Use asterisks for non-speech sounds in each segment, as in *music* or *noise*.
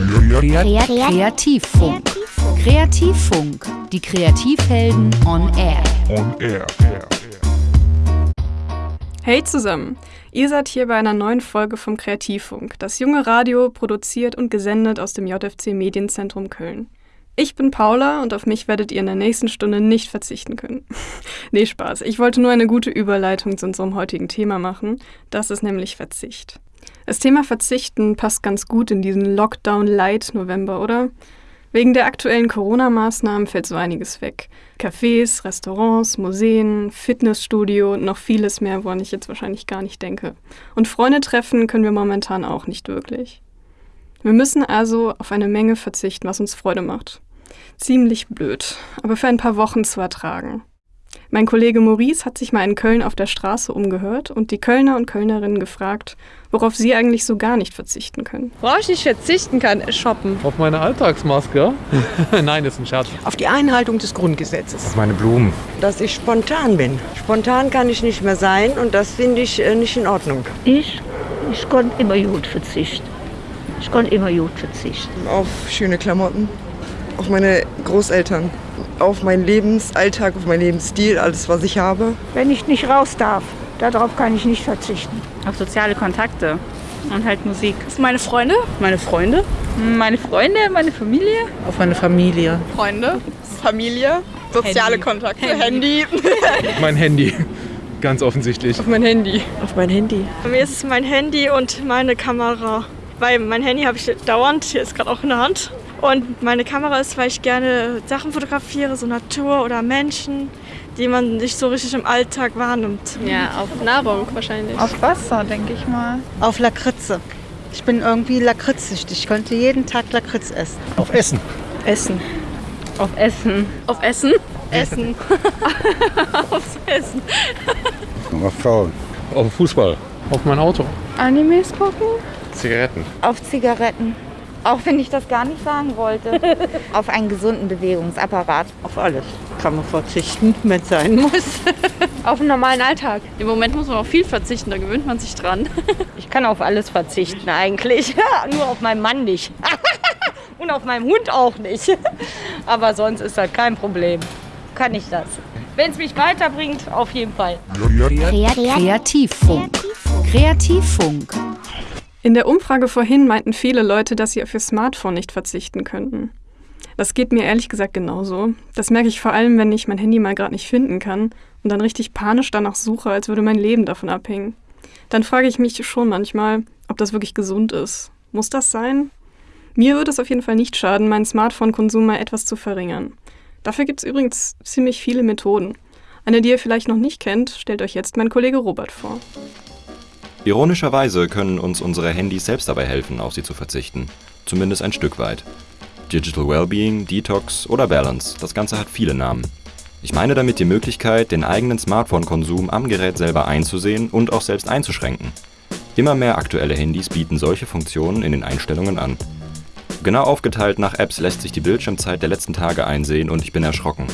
Kreativfunk. Kreativfunk. Die Kreativhelden on air. On air. Hey zusammen, ihr seid hier bei einer neuen Folge vom Kreativfunk, das junge Radio produziert und gesendet aus dem JFC Medienzentrum Köln. Ich bin Paula und auf mich werdet ihr in der nächsten Stunde nicht verzichten können. *laughs* nee, Spaß. Ich wollte nur eine gute Überleitung zu unserem heutigen Thema machen. Das ist nämlich Verzicht. Das Thema Verzichten passt ganz gut in diesen Lockdown-Light-November, oder? Wegen der aktuellen Corona-Maßnahmen fällt so einiges weg. Cafés, Restaurants, Museen, Fitnessstudio und noch vieles mehr, woran ich jetzt wahrscheinlich gar nicht denke. Und Freunde treffen können wir momentan auch nicht wirklich. Wir müssen also auf eine Menge verzichten, was uns Freude macht. Ziemlich blöd, aber für ein paar Wochen zu ertragen. Mein Kollege Maurice hat sich mal in Köln auf der Straße umgehört und die Kölner und Kölnerinnen gefragt, worauf sie eigentlich so gar nicht verzichten können. Worauf ich nicht verzichten kann, ist shoppen. Auf meine Alltagsmaske? *laughs* Nein, das ist ein Scherz. Auf die Einhaltung des Grundgesetzes. Auf meine Blumen. Dass ich spontan bin. Spontan kann ich nicht mehr sein und das finde ich äh, nicht in Ordnung. Ich? Ich konnte immer gut verzichten. Ich konnte immer gut verzichten. Auf schöne Klamotten, auf meine Großeltern auf meinen Lebensalltag, auf meinen Lebensstil, alles, was ich habe. Wenn ich nicht raus darf, darauf kann ich nicht verzichten. Auf soziale Kontakte und halt Musik. Auf meine Freunde. Meine Freunde. Meine Freunde, meine Familie. Auf meine Familie. Freunde, Familie, soziale Handy. Kontakte, Handy. Handy. *laughs* mein Handy. Ganz offensichtlich. Auf mein Handy. Auf mein Handy. Bei mir ist es mein Handy und meine Kamera. Weil mein Handy habe ich dauernd, hier ist gerade auch in der Hand. Und meine Kamera ist, weil ich gerne Sachen fotografiere, so Natur oder Menschen, die man nicht so richtig im Alltag wahrnimmt. Ja, auf Nahrung wahrscheinlich. Auf Wasser, denke ich mal. Auf Lakritze. Ich bin irgendwie lakritzsüchtig. Ich könnte jeden Tag Lakritz essen. Auf Essen. Essen. Auf Essen. Auf Essen? Essen. *laughs* Aufs Essen. Auf Frauen. Auf Fußball. Auf mein Auto. Animes gucken. Zigaretten. Auf Zigaretten. Auch wenn ich das gar nicht sagen wollte. *laughs* Auf einen gesunden Bewegungsapparat. Auf alles kann man verzichten, wenn es sein muss. *laughs* auf einen normalen Alltag. Im Moment muss man auf viel verzichten, da gewöhnt man sich dran. *laughs* ich kann auf alles verzichten eigentlich. Nur auf meinen Mann nicht. Und auf meinen Hund auch nicht. Aber sonst ist das kein Problem. Kann ich das. Wenn es mich weiterbringt, auf jeden Fall. Kreativfunk. Kreativfunk. In der Umfrage vorhin meinten viele Leute, dass sie auf ihr Smartphone nicht verzichten könnten. Das geht mir ehrlich gesagt genauso. Das merke ich vor allem, wenn ich mein Handy mal gerade nicht finden kann und dann richtig panisch danach suche, als würde mein Leben davon abhängen. Dann frage ich mich schon manchmal, ob das wirklich gesund ist. Muss das sein? Mir würde es auf jeden Fall nicht schaden, meinen Smartphone-Konsum mal etwas zu verringern. Dafür gibt es übrigens ziemlich viele Methoden. Eine, die ihr vielleicht noch nicht kennt, stellt euch jetzt mein Kollege Robert vor. Ironischerweise können uns unsere Handys selbst dabei helfen, auf sie zu verzichten. Zumindest ein Stück weit. Digital Wellbeing, Detox oder Balance, das Ganze hat viele Namen. Ich meine damit die Möglichkeit, den eigenen Smartphone-Konsum am Gerät selber einzusehen und auch selbst einzuschränken. Immer mehr aktuelle Handys bieten solche Funktionen in den Einstellungen an. Genau aufgeteilt nach Apps lässt sich die Bildschirmzeit der letzten Tage einsehen und ich bin erschrocken.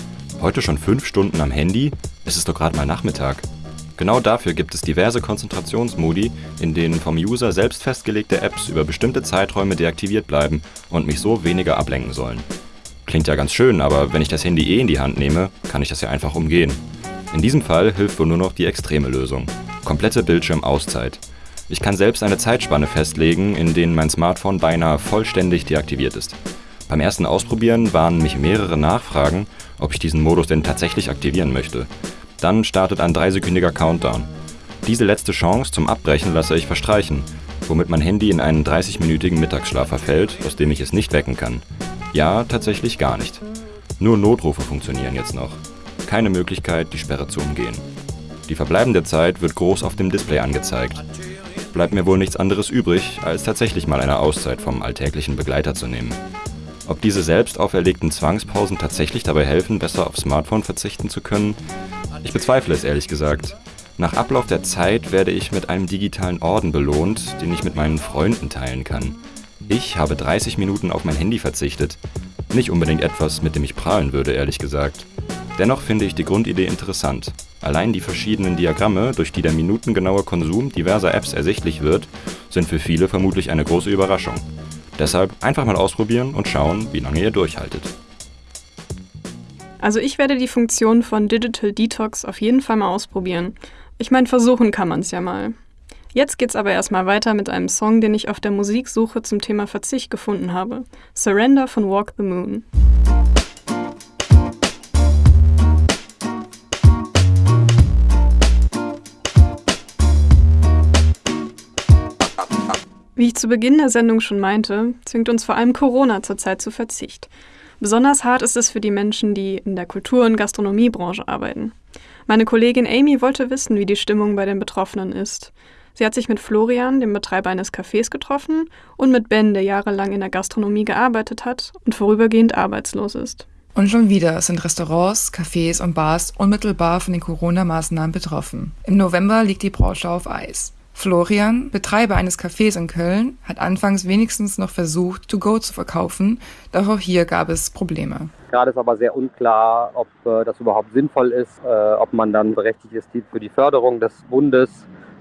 Heute schon 5 Stunden am Handy? Es ist doch gerade mal Nachmittag. Genau dafür gibt es diverse Konzentrationsmodi, in denen vom User selbst festgelegte Apps über bestimmte Zeiträume deaktiviert bleiben und mich so weniger ablenken sollen. Klingt ja ganz schön, aber wenn ich das Handy eh in die Hand nehme, kann ich das ja einfach umgehen. In diesem Fall hilft wohl nur noch die extreme Lösung. Komplette Bildschirmauszeit. Ich kann selbst eine Zeitspanne festlegen, in denen mein Smartphone beinahe vollständig deaktiviert ist. Beim ersten Ausprobieren waren mich mehrere Nachfragen, ob ich diesen Modus denn tatsächlich aktivieren möchte. Dann startet ein dreisekündiger Countdown. Diese letzte Chance zum Abbrechen lasse ich verstreichen, womit mein Handy in einen 30-minütigen Mittagsschlaf verfällt, aus dem ich es nicht wecken kann. Ja, tatsächlich gar nicht. Nur Notrufe funktionieren jetzt noch. Keine Möglichkeit, die Sperre zu umgehen. Die verbleibende Zeit wird groß auf dem Display angezeigt. Bleibt mir wohl nichts anderes übrig, als tatsächlich mal eine Auszeit vom alltäglichen Begleiter zu nehmen. Ob diese selbst auferlegten Zwangspausen tatsächlich dabei helfen, besser aufs Smartphone verzichten zu können, ich bezweifle es ehrlich gesagt. Nach Ablauf der Zeit werde ich mit einem digitalen Orden belohnt, den ich mit meinen Freunden teilen kann. Ich habe 30 Minuten auf mein Handy verzichtet. Nicht unbedingt etwas, mit dem ich prahlen würde, ehrlich gesagt. Dennoch finde ich die Grundidee interessant. Allein die verschiedenen Diagramme, durch die der minutengenaue Konsum diverser Apps ersichtlich wird, sind für viele vermutlich eine große Überraschung. Deshalb einfach mal ausprobieren und schauen, wie lange ihr durchhaltet. Also ich werde die Funktion von Digital Detox auf jeden Fall mal ausprobieren. Ich meine, versuchen kann man es ja mal. Jetzt geht's aber erstmal weiter mit einem Song, den ich auf der Musiksuche zum Thema Verzicht gefunden habe. Surrender von Walk the Moon. Wie ich zu Beginn der Sendung schon meinte, zwingt uns vor allem Corona zurzeit zu Verzicht. Besonders hart ist es für die Menschen, die in der Kultur- und Gastronomiebranche arbeiten. Meine Kollegin Amy wollte wissen, wie die Stimmung bei den Betroffenen ist. Sie hat sich mit Florian, dem Betreiber eines Cafés, getroffen und mit Ben, der jahrelang in der Gastronomie gearbeitet hat und vorübergehend arbeitslos ist. Und schon wieder sind Restaurants, Cafés und Bars unmittelbar von den Corona-Maßnahmen betroffen. Im November liegt die Branche auf Eis. Florian, Betreiber eines Cafés in Köln, hat anfangs wenigstens noch versucht, To-Go zu verkaufen, doch auch hier gab es Probleme. Gerade ist aber sehr unklar, ob äh, das überhaupt sinnvoll ist, äh, ob man dann berechtigt ist für die Förderung des Bundes.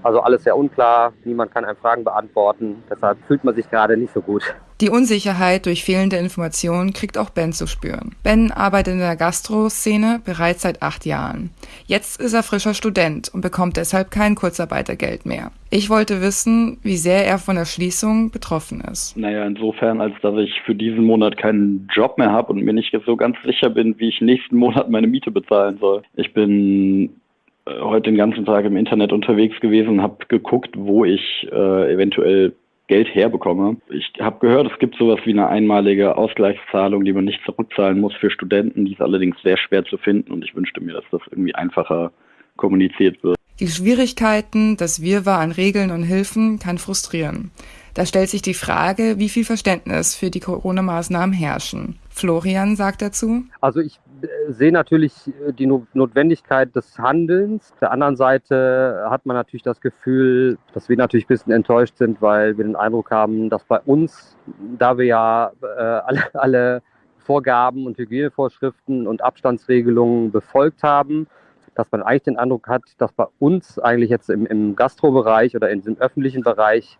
Also alles sehr unklar, niemand kann einem Fragen beantworten, deshalb fühlt man sich gerade nicht so gut. Die Unsicherheit durch fehlende Informationen kriegt auch Ben zu spüren. Ben arbeitet in der Gastro-Szene bereits seit acht Jahren. Jetzt ist er frischer Student und bekommt deshalb kein Kurzarbeitergeld mehr. Ich wollte wissen, wie sehr er von der Schließung betroffen ist. Naja, insofern, als dass ich für diesen Monat keinen Job mehr habe und mir nicht so ganz sicher bin, wie ich nächsten Monat meine Miete bezahlen soll. Ich bin heute den ganzen Tag im Internet unterwegs gewesen und habe geguckt, wo ich äh, eventuell Geld herbekomme. Ich habe gehört, es gibt sowas wie eine einmalige Ausgleichszahlung, die man nicht zurückzahlen muss für Studenten. Die ist allerdings sehr schwer zu finden und ich wünschte mir, dass das irgendwie einfacher kommuniziert wird. Die Schwierigkeiten, das Wirrwarr an Regeln und Hilfen kann frustrieren. Da stellt sich die Frage, wie viel Verständnis für die Corona-Maßnahmen herrschen. Florian sagt dazu. Also ich äh, sehe natürlich äh, die Notwendigkeit des Handelns. Auf der anderen Seite hat man natürlich das Gefühl, dass wir natürlich ein bisschen enttäuscht sind, weil wir den Eindruck haben, dass bei uns, da wir ja äh, alle, alle Vorgaben und Hygienevorschriften und Abstandsregelungen befolgt haben, dass man eigentlich den Eindruck hat, dass bei uns eigentlich jetzt im, im Gastrobereich oder in diesem öffentlichen Bereich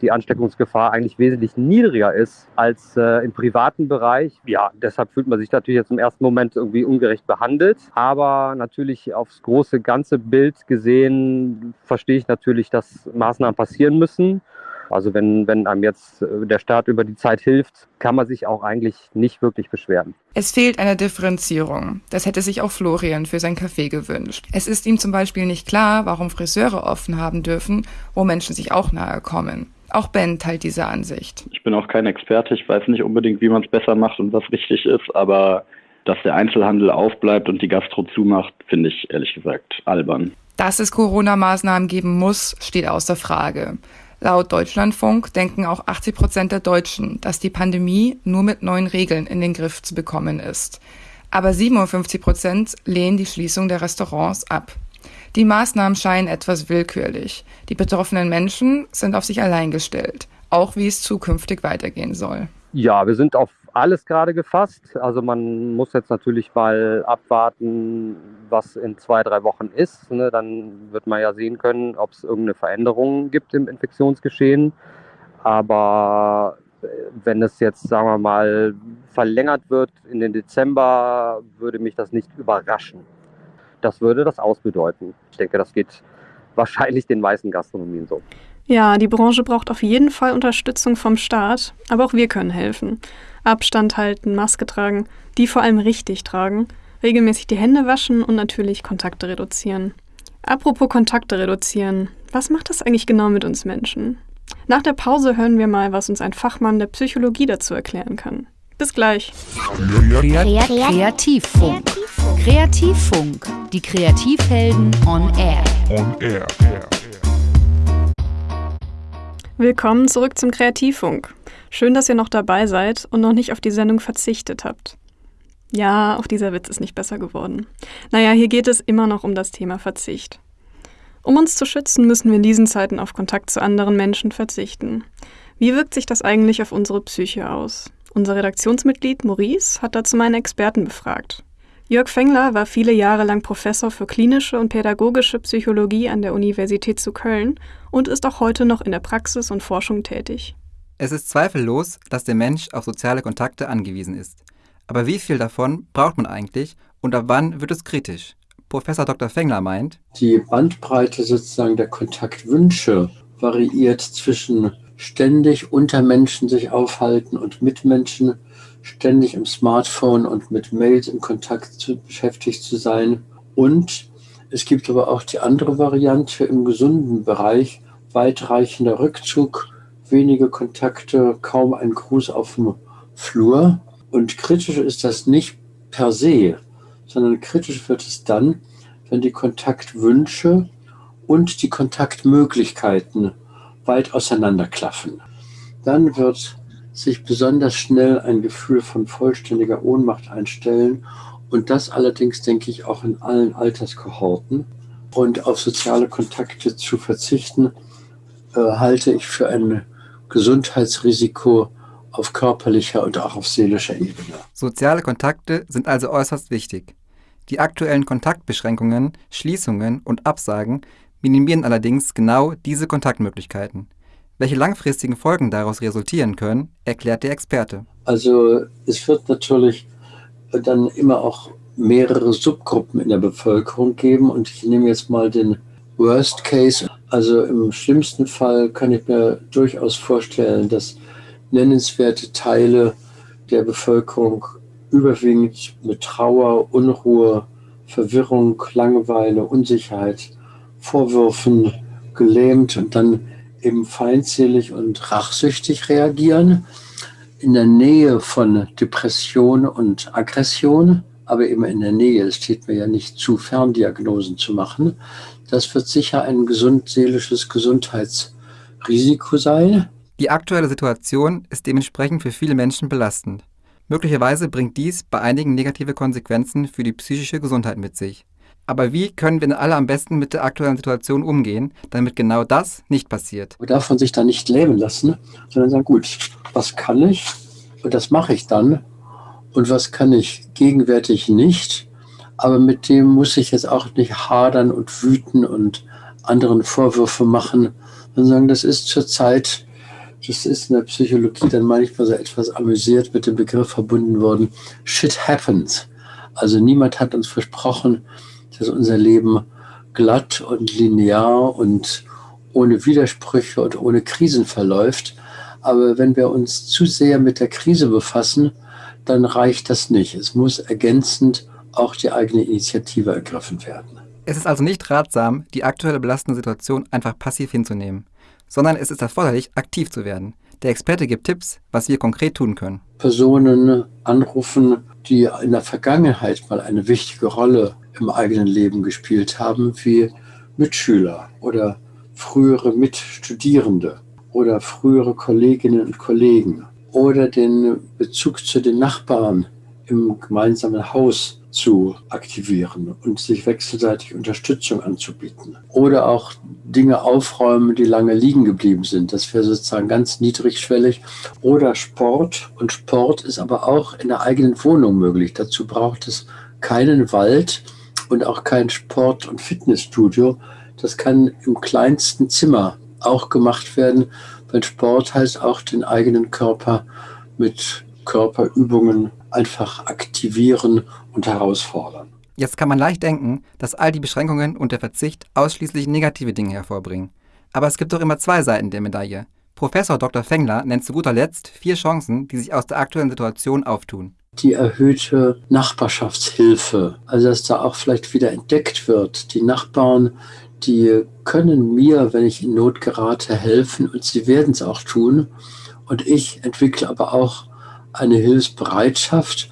die Ansteckungsgefahr eigentlich wesentlich niedriger ist als äh, im privaten Bereich. Ja, deshalb fühlt man sich natürlich jetzt im ersten Moment irgendwie ungerecht behandelt. Aber natürlich aufs große ganze Bild gesehen verstehe ich natürlich, dass Maßnahmen passieren müssen. Also wenn, wenn einem jetzt äh, der Staat über die Zeit hilft, kann man sich auch eigentlich nicht wirklich beschweren. Es fehlt eine Differenzierung. Das hätte sich auch Florian für sein Café gewünscht. Es ist ihm zum Beispiel nicht klar, warum Friseure offen haben dürfen, wo Menschen sich auch nahe kommen. Auch Ben teilt diese Ansicht. Ich bin auch kein Experte, ich weiß nicht unbedingt, wie man es besser macht und was richtig ist, aber dass der Einzelhandel aufbleibt und die Gastro zumacht, finde ich ehrlich gesagt albern. Dass es Corona-Maßnahmen geben muss, steht außer Frage. Laut Deutschlandfunk denken auch 80 Prozent der Deutschen, dass die Pandemie nur mit neuen Regeln in den Griff zu bekommen ist. Aber 57 Prozent lehnen die Schließung der Restaurants ab. Die Maßnahmen scheinen etwas willkürlich. Die betroffenen Menschen sind auf sich allein gestellt, auch wie es zukünftig weitergehen soll. Ja, wir sind auf alles gerade gefasst. Also man muss jetzt natürlich mal abwarten, was in zwei, drei Wochen ist. Ne? Dann wird man ja sehen können, ob es irgendeine Veränderung gibt im Infektionsgeschehen. Aber äh, wenn es jetzt, sagen wir mal, verlängert wird in den Dezember, würde mich das nicht überraschen. Das würde das ausbedeuten. Ich denke, das geht *laughs* wahrscheinlich den meisten Gastronomien so. Ja, die Branche braucht auf jeden Fall Unterstützung vom Staat, aber auch wir können helfen. Abstand halten, Maske tragen, die vor allem richtig tragen, regelmäßig die Hände waschen und natürlich Kontakte reduzieren. Apropos Kontakte reduzieren, was macht das eigentlich genau mit uns Menschen? Nach der Pause hören wir mal, was uns ein Fachmann der Psychologie dazu erklären kann. Bis gleich. Kreativfunk. Kreativfunk. Die Kreativhelden on Air. On Air. Willkommen zurück zum Kreativfunk. Schön, dass ihr noch dabei seid und noch nicht auf die Sendung verzichtet habt. Ja, auch dieser Witz ist nicht besser geworden. Naja, hier geht es immer noch um das Thema Verzicht. Um uns zu schützen, müssen wir in diesen Zeiten auf Kontakt zu anderen Menschen verzichten. Wie wirkt sich das eigentlich auf unsere Psyche aus? Unser Redaktionsmitglied Maurice hat dazu meinen Experten befragt. Jörg Fengler war viele Jahre lang Professor für klinische und pädagogische Psychologie an der Universität zu Köln und ist auch heute noch in der Praxis und Forschung tätig. Es ist zweifellos, dass der Mensch auf soziale Kontakte angewiesen ist. Aber wie viel davon braucht man eigentlich und ab wann wird es kritisch? Professor Dr. Fengler meint, die Bandbreite sozusagen der Kontaktwünsche variiert zwischen ständig unter Menschen sich aufhalten und mit Menschen, ständig im Smartphone und mit Mails in Kontakt zu, beschäftigt zu sein. Und es gibt aber auch die andere Variante im gesunden Bereich, weitreichender Rückzug, wenige Kontakte, kaum ein Gruß auf dem Flur. Und kritisch ist das nicht per se, sondern kritisch wird es dann, wenn die Kontaktwünsche und die Kontaktmöglichkeiten weit auseinanderklaffen. Dann wird sich besonders schnell ein Gefühl von vollständiger Ohnmacht einstellen und das allerdings, denke ich, auch in allen Alterskohorten. Und auf soziale Kontakte zu verzichten, äh, halte ich für ein Gesundheitsrisiko auf körperlicher und auch auf seelischer Ebene. Soziale Kontakte sind also äußerst wichtig. Die aktuellen Kontaktbeschränkungen, Schließungen und Absagen minimieren allerdings genau diese Kontaktmöglichkeiten. Welche langfristigen Folgen daraus resultieren können, erklärt der Experte. Also es wird natürlich dann immer auch mehrere Subgruppen in der Bevölkerung geben und ich nehme jetzt mal den Worst Case. Also im schlimmsten Fall kann ich mir durchaus vorstellen, dass nennenswerte Teile der Bevölkerung überwiegend mit Trauer, Unruhe, Verwirrung, Langeweile, Unsicherheit, Vorwürfen gelähmt und dann eben feindselig und rachsüchtig reagieren, in der Nähe von Depression und Aggression, aber eben in der Nähe, es steht mir ja nicht zu, Ferndiagnosen zu machen. Das wird sicher ein gesund seelisches Gesundheitsrisiko sein. Die aktuelle Situation ist dementsprechend für viele Menschen belastend. Möglicherweise bringt dies bei einigen negative Konsequenzen für die psychische Gesundheit mit sich. Aber wie können wir alle am besten mit der aktuellen Situation umgehen, damit genau das nicht passiert? Man darf man sich da nicht lähmen lassen, sondern sagen, gut, was kann ich und das mache ich dann und was kann ich gegenwärtig nicht, aber mit dem muss ich jetzt auch nicht hadern und wüten und anderen Vorwürfe machen, sondern sagen, das ist zurzeit das ist in der Psychologie dann manchmal so etwas amüsiert mit dem Begriff verbunden worden, shit happens. Also niemand hat uns versprochen, dass unser Leben glatt und linear und ohne Widersprüche und ohne Krisen verläuft. Aber wenn wir uns zu sehr mit der Krise befassen, dann reicht das nicht. Es muss ergänzend auch die eigene Initiative ergriffen werden. Es ist also nicht ratsam, die aktuelle belastende Situation einfach passiv hinzunehmen sondern es ist erforderlich, aktiv zu werden. Der Experte gibt Tipps, was wir konkret tun können. Personen anrufen, die in der Vergangenheit mal eine wichtige Rolle im eigenen Leben gespielt haben, wie Mitschüler oder frühere Mitstudierende oder frühere Kolleginnen und Kollegen oder den Bezug zu den Nachbarn im gemeinsamen Haus zu aktivieren und sich wechselseitig Unterstützung anzubieten. Oder auch Dinge aufräumen, die lange liegen geblieben sind. Das wäre sozusagen ganz niedrigschwellig. Oder Sport. Und Sport ist aber auch in der eigenen Wohnung möglich. Dazu braucht es keinen Wald und auch kein Sport- und Fitnessstudio. Das kann im kleinsten Zimmer auch gemacht werden, weil Sport heißt auch den eigenen Körper mit Körperübungen einfach aktivieren und herausfordern. Jetzt kann man leicht denken, dass all die Beschränkungen und der Verzicht ausschließlich negative Dinge hervorbringen. Aber es gibt doch immer zwei Seiten der Medaille. Professor Dr. Fengler nennt zu guter Letzt vier Chancen, die sich aus der aktuellen Situation auftun. Die erhöhte Nachbarschaftshilfe, also dass da auch vielleicht wieder entdeckt wird. Die Nachbarn, die können mir, wenn ich in Not gerate, helfen und sie werden es auch tun. Und ich entwickle aber auch eine Hilfsbereitschaft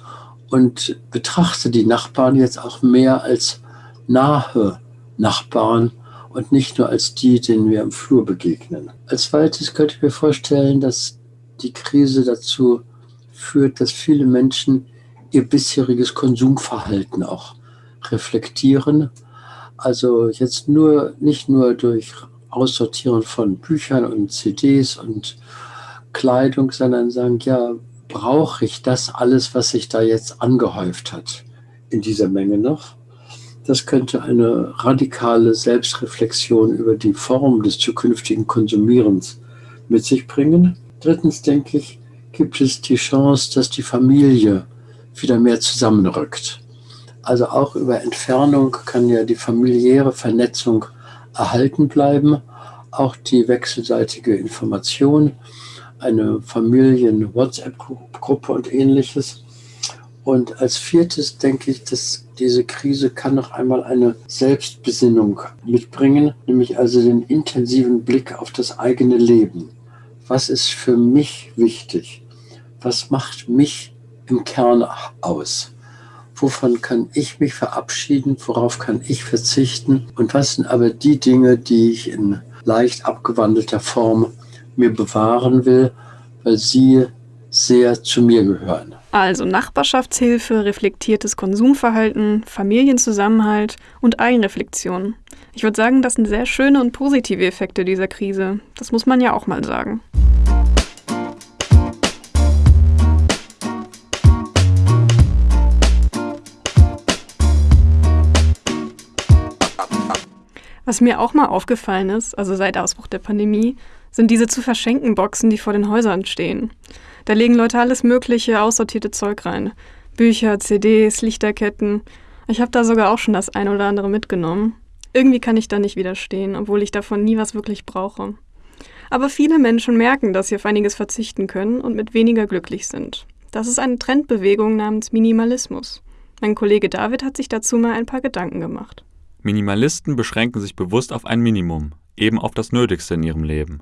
und betrachte die Nachbarn jetzt auch mehr als nahe Nachbarn und nicht nur als die, denen wir im Flur begegnen. Als zweites könnte ich mir vorstellen, dass die Krise dazu führt, dass viele Menschen ihr bisheriges Konsumverhalten auch reflektieren. Also jetzt nur, nicht nur durch Aussortieren von Büchern und CDs und Kleidung, sondern sagen, ja, brauche ich das alles, was sich da jetzt angehäuft hat, in dieser Menge noch? Das könnte eine radikale Selbstreflexion über die Form des zukünftigen Konsumierens mit sich bringen. Drittens denke ich, gibt es die Chance, dass die Familie wieder mehr zusammenrückt. Also auch über Entfernung kann ja die familiäre Vernetzung erhalten bleiben, auch die wechselseitige Information, eine Familien-WhatsApp-Gruppe und ähnliches. Und als viertes denke ich, dass diese Krise kann noch einmal eine Selbstbesinnung mitbringen, nämlich also den intensiven Blick auf das eigene Leben. Was ist für mich wichtig? Was macht mich im Kern aus? Wovon kann ich mich verabschieden? Worauf kann ich verzichten? Und was sind aber die Dinge, die ich in leicht abgewandelter Form mir bewahren will, weil sie sehr zu mir gehören? Also Nachbarschaftshilfe, reflektiertes Konsumverhalten, Familienzusammenhalt und Eigenreflexion. Ich würde sagen, das sind sehr schöne und positive Effekte dieser Krise. Das muss man ja auch mal sagen. Was mir auch mal aufgefallen ist, also seit Ausbruch der Pandemie, sind diese zu verschenken Boxen, die vor den Häusern stehen. Da legen Leute alles mögliche aussortierte Zeug rein. Bücher, CDs, Lichterketten. Ich habe da sogar auch schon das ein oder andere mitgenommen. Irgendwie kann ich da nicht widerstehen, obwohl ich davon nie was wirklich brauche. Aber viele Menschen merken, dass sie auf einiges verzichten können und mit weniger glücklich sind. Das ist eine Trendbewegung namens Minimalismus. Mein Kollege David hat sich dazu mal ein paar Gedanken gemacht. Minimalisten beschränken sich bewusst auf ein Minimum, eben auf das Nötigste in ihrem Leben.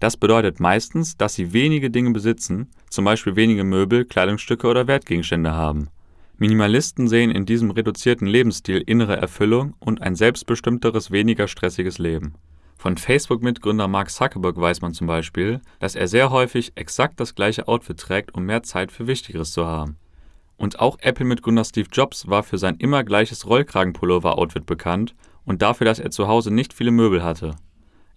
Das bedeutet meistens, dass sie wenige Dinge besitzen, zum Beispiel wenige Möbel, Kleidungsstücke oder Wertgegenstände haben. Minimalisten sehen in diesem reduzierten Lebensstil innere Erfüllung und ein selbstbestimmteres, weniger stressiges Leben. Von Facebook-Mitgründer Mark Zuckerberg weiß man zum Beispiel, dass er sehr häufig exakt das gleiche Outfit trägt, um mehr Zeit für Wichtigeres zu haben. Und auch Apple-Mitgründer Steve Jobs war für sein immer gleiches Rollkragenpullover-Outfit bekannt und dafür, dass er zu Hause nicht viele Möbel hatte.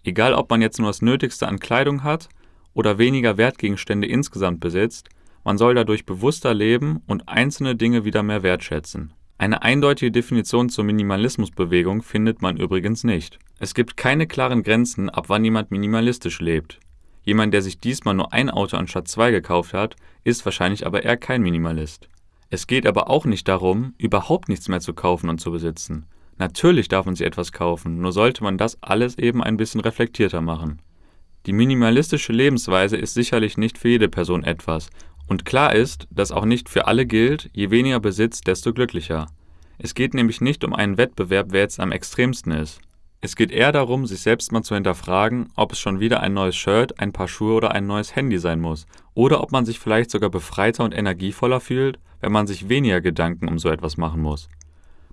Egal, ob man jetzt nur das Nötigste an Kleidung hat oder weniger Wertgegenstände insgesamt besitzt, man soll dadurch bewusster leben und einzelne Dinge wieder mehr wertschätzen. Eine eindeutige Definition zur Minimalismusbewegung findet man übrigens nicht. Es gibt keine klaren Grenzen, ab wann jemand minimalistisch lebt. Jemand, der sich diesmal nur ein Auto anstatt zwei gekauft hat, ist wahrscheinlich aber eher kein Minimalist. Es geht aber auch nicht darum, überhaupt nichts mehr zu kaufen und zu besitzen. Natürlich darf man sich etwas kaufen, nur sollte man das alles eben ein bisschen reflektierter machen. Die minimalistische Lebensweise ist sicherlich nicht für jede Person etwas, und klar ist, dass auch nicht für alle gilt, je weniger Besitz, desto glücklicher. Es geht nämlich nicht um einen Wettbewerb, wer jetzt am extremsten ist. Es geht eher darum, sich selbst mal zu hinterfragen, ob es schon wieder ein neues Shirt, ein paar Schuhe oder ein neues Handy sein muss, oder ob man sich vielleicht sogar befreiter und energievoller fühlt, wenn man sich weniger Gedanken um so etwas machen muss.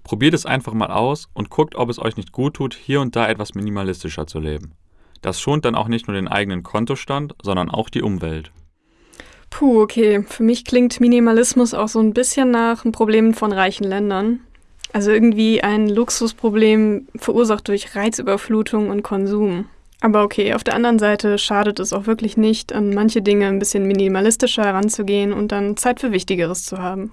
Probiert es einfach mal aus und guckt, ob es euch nicht gut tut, hier und da etwas minimalistischer zu leben. Das schont dann auch nicht nur den eigenen Kontostand, sondern auch die Umwelt. Puh, okay. Für mich klingt Minimalismus auch so ein bisschen nach ein Problem von reichen Ländern. Also irgendwie ein Luxusproblem verursacht durch Reizüberflutung und Konsum. Aber okay, auf der anderen Seite schadet es auch wirklich nicht, an manche Dinge ein bisschen minimalistischer heranzugehen und dann Zeit für Wichtigeres zu haben.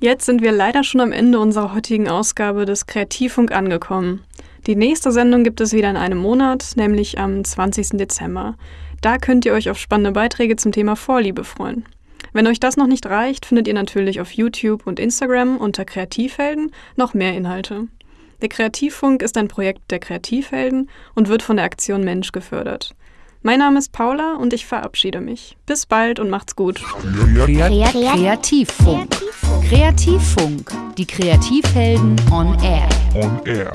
Jetzt sind wir leider schon am Ende unserer heutigen Ausgabe des Kreativfunk angekommen. Die nächste Sendung gibt es wieder in einem Monat, nämlich am 20. Dezember. Da könnt ihr euch auf spannende Beiträge zum Thema Vorliebe freuen. Wenn euch das noch nicht reicht, findet ihr natürlich auf YouTube und Instagram unter Kreativhelden noch mehr Inhalte. Der Kreativfunk ist ein Projekt der Kreativhelden und wird von der Aktion Mensch gefördert. Mein Name ist Paula und ich verabschiede mich. Bis bald und macht's gut. Kreativfunk. Kreativfunk. Die Kreativhelden on Air. On Air.